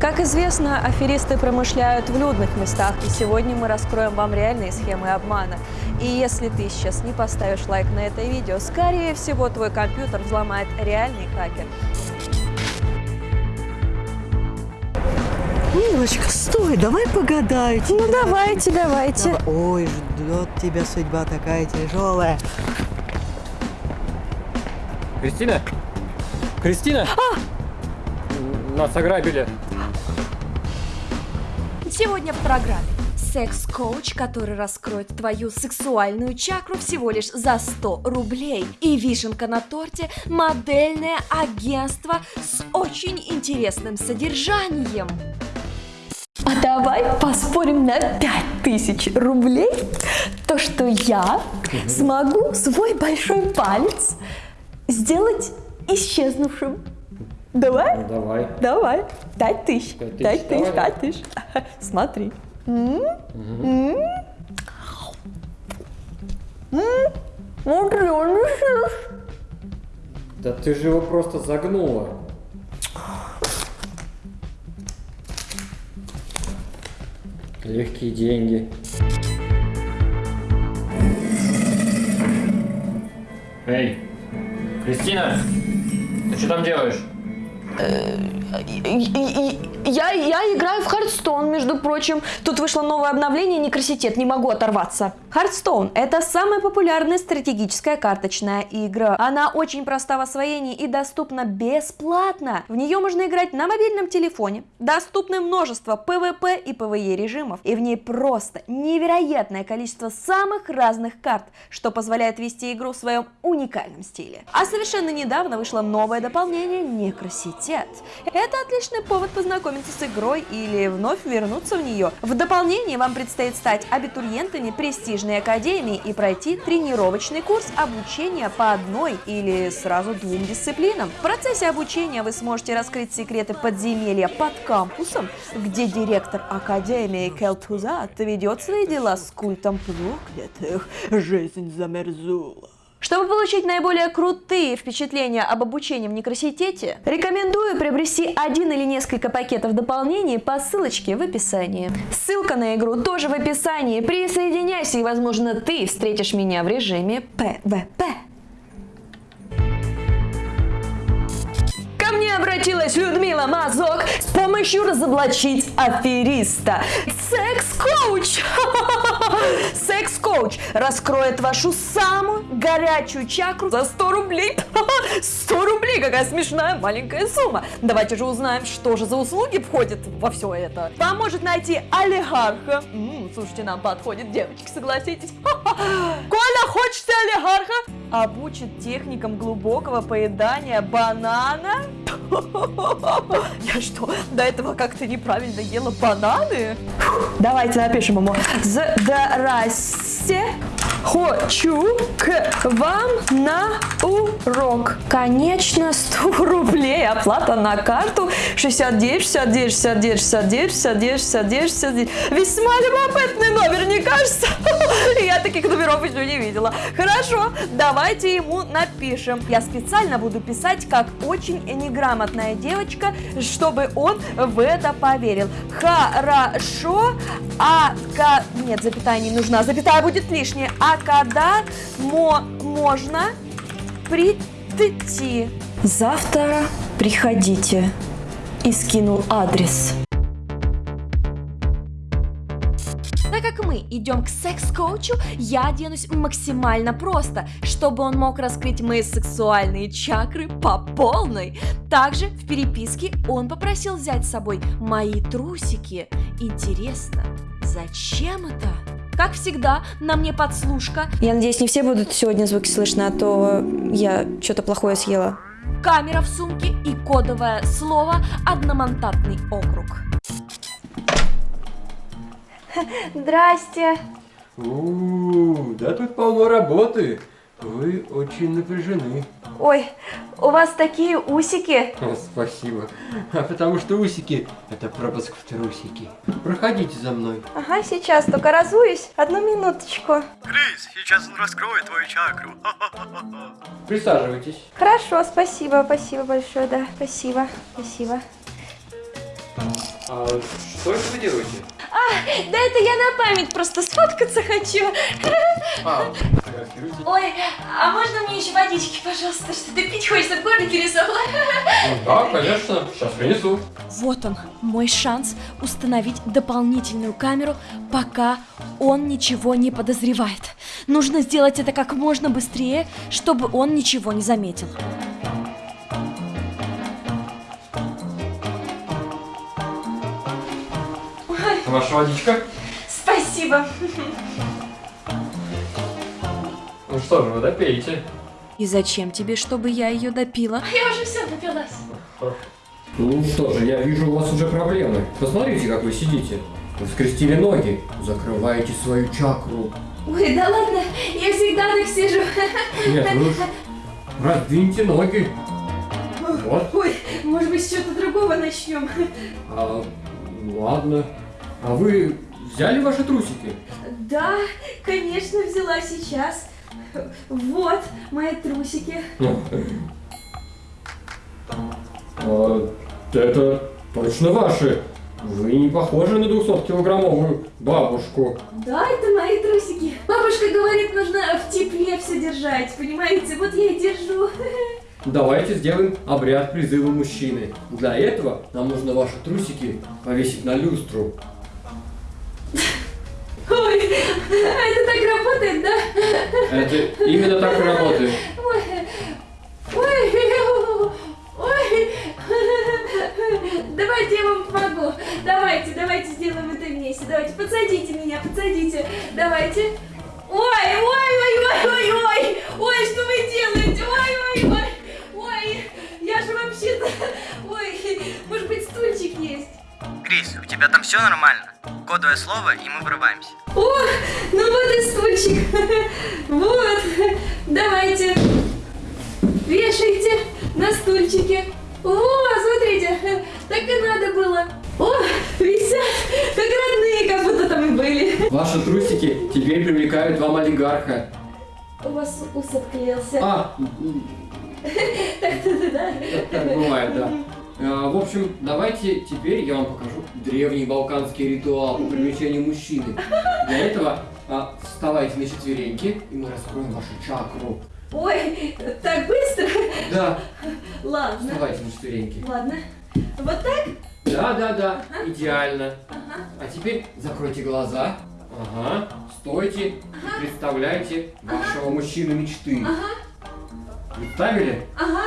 Как известно, аферисты промышляют в людных местах, и сегодня мы раскроем вам реальные схемы обмана. И если ты сейчас не поставишь лайк на это видео, скорее всего твой компьютер взломает реальный хакер. Милочка, стой, давай погадаю. Ну давайте, давайте. Давай. Ой, ждет тебя судьба такая тяжелая. Кристина? Кристина? Нас ограбили. Сегодня в программе секс-коуч, который раскроет твою сексуальную чакру всего лишь за 100 рублей. И вишенка на торте – модельное агентство с очень интересным содержанием. А давай поспорим на 5000 рублей, то что я смогу свой большой палец сделать исчезнувшим. Давай? Ну, давай. Давай. Пять тысяч. Пять тысяч, Пять тысяч. Смотри. Смотри, он. Да ты же его просто загнула. Легкие деньги. Эй, Кристина, ты что там делаешь? Я, я играю в Хардстоун, между прочим. Тут вышло новое обновление, Некроситет, не могу оторваться. Hearthstone – это самая популярная стратегическая карточная игра. Она очень проста в освоении и доступна бесплатно. В нее можно играть на мобильном телефоне. Доступны множество PvP и PvE режимов. И в ней просто невероятное количество самых разных карт, что позволяет вести игру в своем уникальном стиле. А совершенно недавно вышло новое дополнение Некроситет. Это отличный повод познакомиться с игрой или вновь вернуться в нее. В дополнение вам предстоит стать абитуриентами престижной академии и пройти тренировочный курс обучения по одной или сразу двум дисциплинам. В процессе обучения вы сможете раскрыть секреты подземелья под кампусом, где директор академии Келтузат ведет свои дела с культом проклятых. Жизнь замерзула. Чтобы получить наиболее крутые впечатления об обучении в некраситете, рекомендую приобрести один или несколько пакетов дополнений по ссылочке в описании. Ссылка на игру тоже в описании. Присоединяйся, и, возможно, ты встретишь меня в режиме PvP. Ко мне обратилась Людмила Мазок с помощью разоблачить афериста. Секс-коуч! Секс-коуч раскроет вашу самую горячую чакру за 100 рублей. 100 рублей, какая смешная маленькая сумма. Давайте же узнаем, что же за услуги входит во все это. Поможет найти олигарха. М, слушайте, нам подходит, девочки, согласитесь. Коля, хочешь ты олигарха? Обучит техникам глубокого поедания банана. Я что, до этого как-то неправильно ела бананы? Давайте напишем ему. Здрасте. Хочу к вам на урок. Конечно, 100 рублей. Оплата на карту 69, 69, 69, 69, 69, 69, 69. Весьма любопытный номер, не кажется? Я таких номеров еще не видела. Хорошо, давайте ему напишем. Я специально буду писать как очень неграмотная девочка, чтобы он в это поверил. Хорошо, а... Нет, запятая не нужна, запятая будет лишняя. А когда мо- можно прийти? Завтра приходите. И скинул адрес. Так как мы идем к секс-коучу, я оденусь максимально просто, чтобы он мог раскрыть мои сексуальные чакры по полной. Также в переписке он попросил взять с собой мои трусики. Интересно, зачем это? Как всегда, на мне подслушка. Я надеюсь, не все будут сегодня звуки слышно, а то я что-то плохое съела. Камера в сумке и кодовое слово «Одномандатный округ». Здрасте. У, да тут полно работы. Вы очень напряжены. Ой, у вас такие усики. Спасибо. А потому что усики – это пропуск в трусики. Проходите за мной. Ага, сейчас только разуюсь. Одну минуточку. Крис, сейчас он раскроет твою чакру. Присаживайтесь. Хорошо, спасибо, спасибо большое, да, спасибо, спасибо. А что это вы делаете? Да это я на память просто сфоткаться хочу. А? Ой, а можно мне еще водички, пожалуйста? Что-то пить хочется, в горле пересохло. Ну да, конечно, сейчас принесу. Вот он, мой шанс установить дополнительную камеру, пока он ничего не подозревает. Нужно сделать это как можно быстрее, чтобы он ничего не заметил. Ваша водичка? Спасибо. Ну что же, вы допейте. И зачем тебе, чтобы я ее допила? Я уже все напилась. Ну что же, я вижу у вас уже проблемы. Посмотрите, как вы сидите. Вы скрестили ноги, закрываете свою чакру. Ой, да ладно, я всегда так сижу. Нет, вы уж раздвиньте ноги. Вот. Ой, может быть, с чего-то другого начнем. А, ладно. А вы взяли ваши трусики? Да, конечно, взяла сейчас. Вот мои трусики. А, это точно ваши. Вы не похожи на 200-килограммовую бабушку. Да, это мои трусики. Бабушка говорит, нужно в тепле все держать, понимаете? Вот я и держу. Давайте сделаем обряд призыва мужчины. Для этого нам нужно ваши трусики повесить на люстру. это так работает, да? Это именно так и работает. Ой, ой, ой. Давайте я вам помогу. Давайте, давайте сделаем это вместе. Давайте, подсадите меня, подсадите. Давайте. Ой, ой, ой, ой, ой, ой. Ой, что вы делаете? Ой, ой, ой. Ой, я же вообще-то... Ой, может быть, стульчик есть? Крис, у тебя там все нормально? Кодовое слово, и мы врываемся. О, ну вот. Давайте. Вешайте на стульчике. О, смотрите, так и надо было. О, висят, как родные, как будто там и были. Ваши трусики теперь привлекают вам олигарха. У вас ус отклеился. А, Да. так бывает, да. А, В общем, давайте теперь я вам покажу древний балканский ритуал по привлечению мужчины. Для этого а, вставайте на четвереньки, и мы раскроем вашу чакру. Ой, так быстро? Да, Ладно, вставайте на четвереньки. ладно. Вот так? Да, да, да, идеально. А теперь закройте глаза. Ага, стойте и представляйте вашего мужчину мечты. Представили? Ага.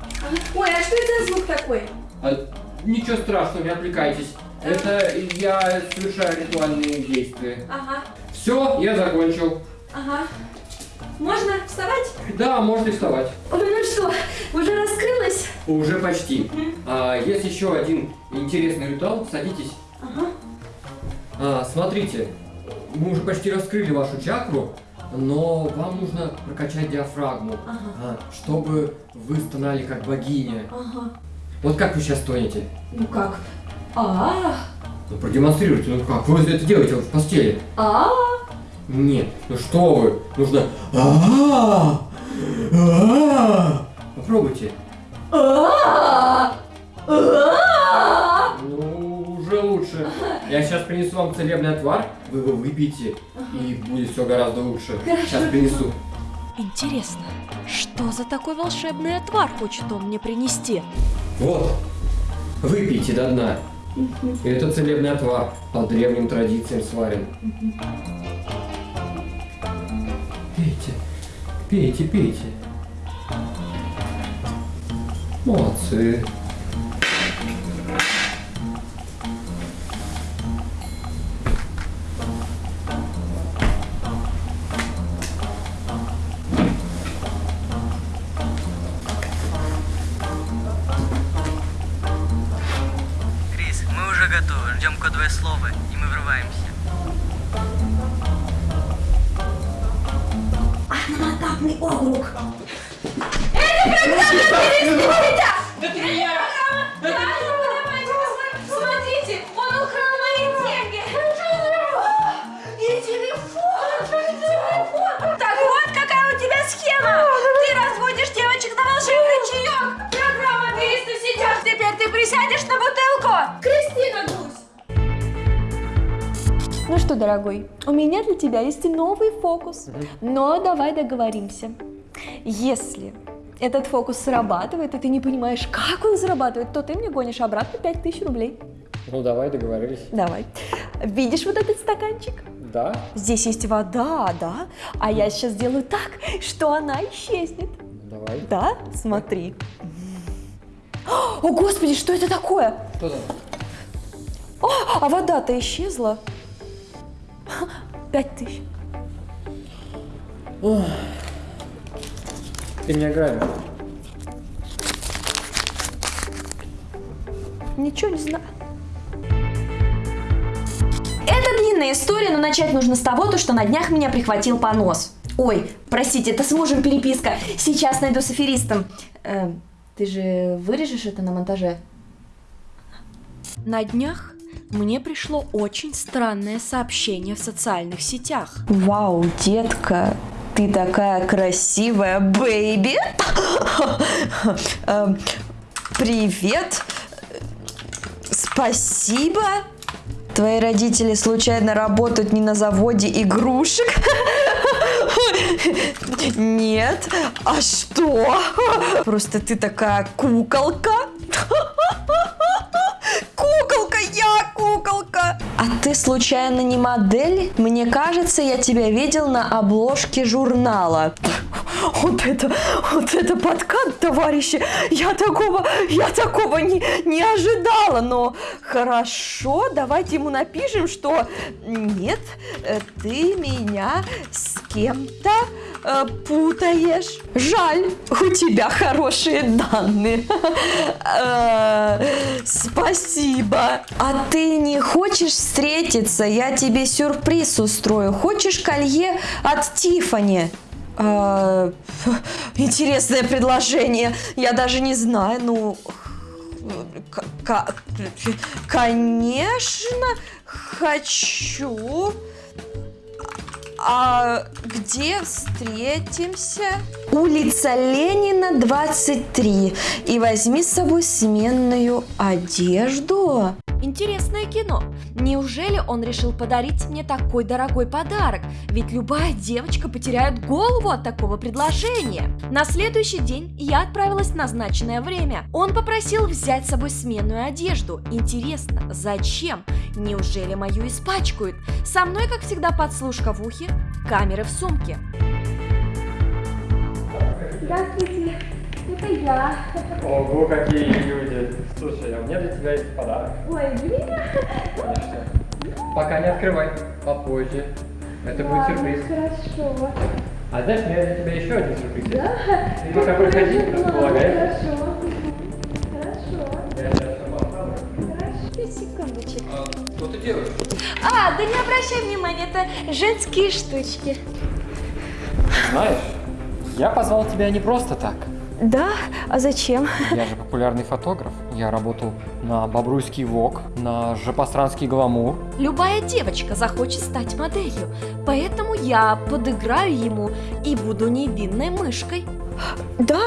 Ага. Ой, а что это за звук такой? А, ничего страшного, не отвлекайтесь. Это я совершаю ритуальные действия. Ага, Все, я закончил. ага. Можно вставать? Да, можете вставать. Ой, ну что, уже раскрылась? Уже почти. А, есть еще один интересный ритуал. Садитесь. Ага. А, смотрите, мы уже почти раскрыли вашу чакру, но вам нужно прокачать диафрагму, Ага. а, чтобы вы стонали как богиня. Ага. Вот как вы сейчас стонете? Ну как? А, Ну продемонстрируйте, ну как? Вы это делаете вот в постели. а, Нет, ну что вы? Нужно... «А-а-а! А-а-а!» Попробуйте. а, а. Ну, уже лучше. Я сейчас принесу вам целебный отвар, вы его выпьете, и будет все гораздо лучше. Сейчас принесу. Интересно, что за такой волшебный отвар хочет он мне принести? Вот, выпейте до дна. Это целебный отвар, по древним традициям сварен. Пейте, пейте, пейте. Молодцы. Готовы, ждем кодовое слово, и мы врываемся. Одномандатный округ. Смотрите, он украл мои деньги. И телефон. телефон. Так вот какая у тебя схема. Ты разводишь девочек на волшебный чаек. Программа 300 сейчас. Теперь ты сядешь на бутылку? Кристина Ну что, дорогой, у меня для тебя есть новый фокус. Но давай договоримся. Если этот фокус срабатывает, и ты не понимаешь, как он зарабатывает, то ты мне гонишь обратно 5000 рублей. Ну давай, договорились. Давай. Видишь вот этот стаканчик? Да? Здесь есть вода, да? А я сейчас сделаю так, что она исчезнет. Давай. Да? Смотри. О, господи, что это такое? Что там? О, а вода-то исчезла. Пять тысяч. Ты меня грабишь. Ничего не знаю. Это длинная история, но начать нужно с того, то, что на днях меня прихватил понос. Ой, простите, это с мужем переписка. Сейчас найду с аферистом. Э, ты же вырежешь это на монтаже? На днях мне пришло очень странное сообщение в социальных сетях. Вау, детка, ты такая красивая, бэйби. Эм, Привет. Спасибо. Твои родители случайно работают не на заводе игрушек? Нет. А что? Просто ты такая куколка. Куколка, я куколка. А ты случайно не модель? Мне кажется, я тебя видел на обложке журнала. Вот это, вот это подкат, товарищи. Я такого, я такого не, не ожидала. Но хорошо, давайте ему напишем, что нет, э, ты меня с кем-то э, путаешь. Жаль, у тебя хорошие данные. Э, Спасибо. А ты не хочешь встретиться? Я тебе сюрприз устрою. Хочешь колье от Тифани? А, интересное предложение. Я даже не знаю. Ну, конечно, хочу. А где встретимся? Улица Ленина, 23. И возьми с собой сменную одежду. Интересное кино. Неужели он решил подарить мне такой дорогой подарок? Ведь любая девочка потеряет голову от такого предложения. На следующий день я отправилась в назначенное время. Он попросил взять с собой сменную одежду. Интересно, зачем? Неужели мою испачкают? Со мной, как всегда, подслушка в ухе, камеры в сумке. Здравствуйте, это я. Ого, какие люди. Слушай, а у меня для тебя есть подарок. Ой, блин. Конечно. Пока не открывай, попозже. Это будет сюрприз. Хорошо. А знаешь, у меня для тебя еще один сюрприз. Да? Ты пока проходи, располагай. Хорошо. Хорошо. Я сейчас. Хорошо. Секундочек. А, что ты делаешь? А, да не обращай внимания, это женские штучки. Знаешь, я позвал тебя не просто так. Да? А зачем? Я же популярный фотограф. Я работал на Бобруйский ВОК, на Жопостранский Гламур. Любая девочка захочет стать моделью, поэтому я подыграю ему и буду невинной мышкой. Да?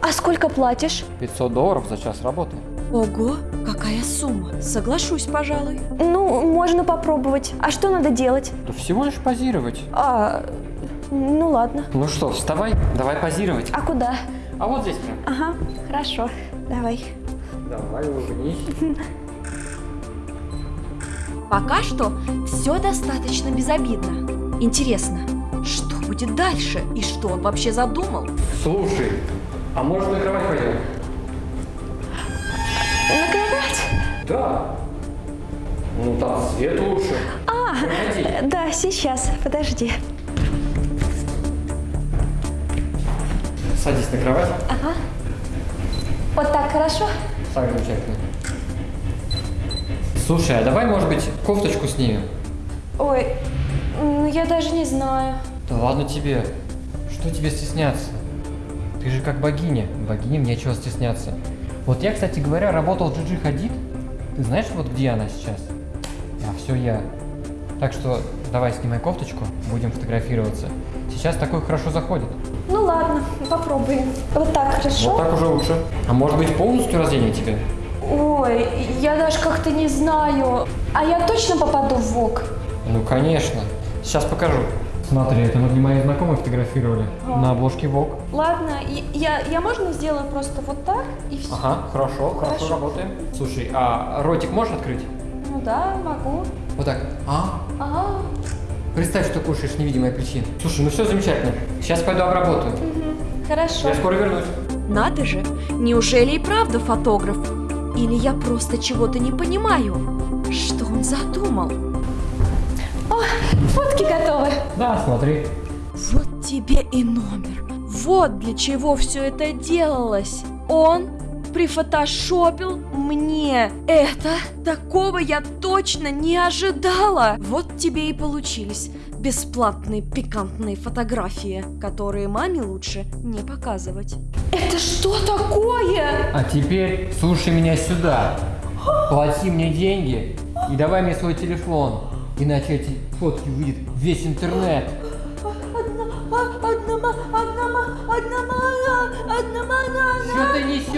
А сколько платишь? 500 долларов за час работы. Ого, какая сумма. Соглашусь, пожалуй. Ну, можно попробовать. А что надо делать? Да всего лишь позировать. А, ну ладно. Ну что, вставай, давай позировать. А куда? А вот здесь прям. Ага, хорошо. Давай. Давай, улыбнись. Пока что все достаточно безобидно. Интересно, что будет дальше и что он вообще задумал? Слушай, а может на кровать пойдем? На кровать? Да. Ну там свет лучше. А, Проходи. да, сейчас, подожди. Садись на кровать. Ага. Вот так хорошо? Так, замечательно. Слушай, а давай, может быть, кофточку снимем? Ой, ну я даже не знаю. Да ладно тебе. Что тебе стесняться? Ты же как богиня. Богиням нечего стесняться. Вот я, кстати говоря, работал в Джиджи Хадид. Ты знаешь, вот где она сейчас? А все я. Так что давай снимай кофточку, будем фотографироваться. Сейчас такой хорошо заходит. Ну ладно, попробуем. Вот так хорошо? Вот так уже лучше. А может быть полностью разденем тебя? Ой, я даже как-то не знаю. А я точно попаду в ВОК? Ну, конечно. Сейчас покажу. Смотри, это мы для моих знакомых фотографировали. На обложке ВОК. Ладно, я, я можно сделаю просто вот так и все? Ага, хорошо, хорошо, Хорошо. работаем. Слушай, а ротик можешь открыть? Да, могу. Вот так. А? Ага, Представь, что кушаешь, невидимая причина. Слушай, ну все замечательно. Сейчас пойду обработаю. хорошо. Я скоро вернусь. Надо же, неужели и правда фотограф? Или я просто чего-то не понимаю? Что он задумал? Фотки готовы. Да, смотри. Вот тебе и номер. Вот для чего все это делалось. Он прифотошопил мне это. Такого я точно не ожидала. Вот тебе и получились бесплатные пикантные фотографии, которые маме лучше не показывать. Это что такое? А теперь слушай меня сюда. Плати мне деньги и давай мне свой телефон. Иначе эти фотки увидит весь интернет. Одна, одна, одна, ма- одна, одна, ма- Что ты несешь?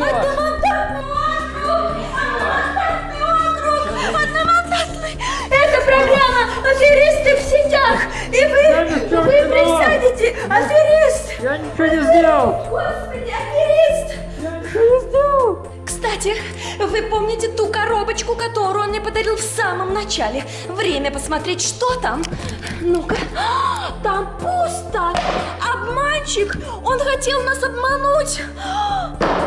Это программа «Аферисты в сетях», и вы, вы присядете, аферист! Я ничего не сделал. Господи! Кстати, вы помните ту коробочку, которую он мне подарил в самом начале? Время посмотреть, что там. Ну-ка, там пусто. Обманщик! Он хотел нас обмануть.